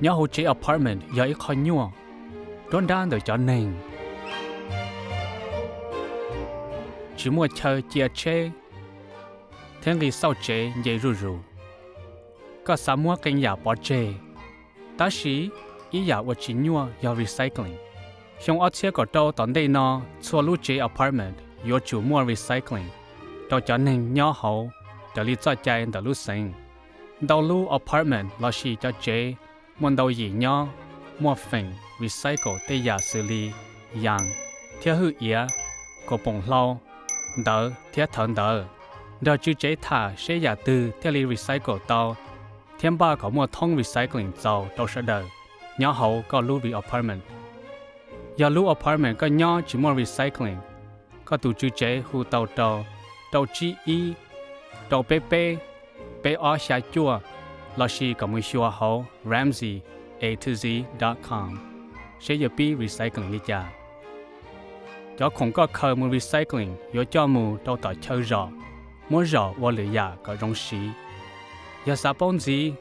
nhớ hồ chế apartment, giờ ít khó nhua. Đón đan được cho nền. Chỉ mua chờ chia chế thế thì sau chế dễ rù rù. Có sáu mua kênh nhà bỏ chế ta sĩ, ý nhà của chỉ nhua giờ recycling. Trong ở chế có đâu tận đây nó xua lũ chế apartment yo chủ mua recycling. Đó cho nên nhỏ hậu để lý do chạy để lũ sinh đầu lũ apartment là chỉ cho chế muốn đầu gì nhỏ mua phình recycle để giả xử lý yang theo hữu ý có bông lâu đỡ theo thần đỡ đỡ chữ chế thả sẽ giả từ theo lý recycle tàu thiên ba có mua thông recycling tàu đâu sẽ đỡ nhỏ hậu có lũ apartment giờ lưu apartment có nhỏ chỉ mua recycling có tụ chữ chế hù tàu tàu tàu chi y tàu bê bê bê o xa chua lashi chỉ có Ramsey, A to z dot com. Sẽ giờ bi recycling đi cha. Cho không có khờ mu recycling yo cho mu tàu tàu chơi rõ mua rõ và lựa ya dạ có rong xí. Giờ sa bông gì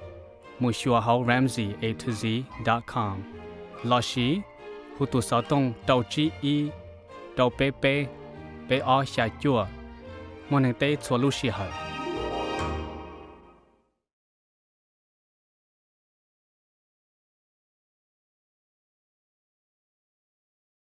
mu shua ho Ramsey, A to z dot com. Lashi hu tu sa sáu tông, đầu chi y, đầu pe pe pe ó xà chua mo này tê chua lu xì hở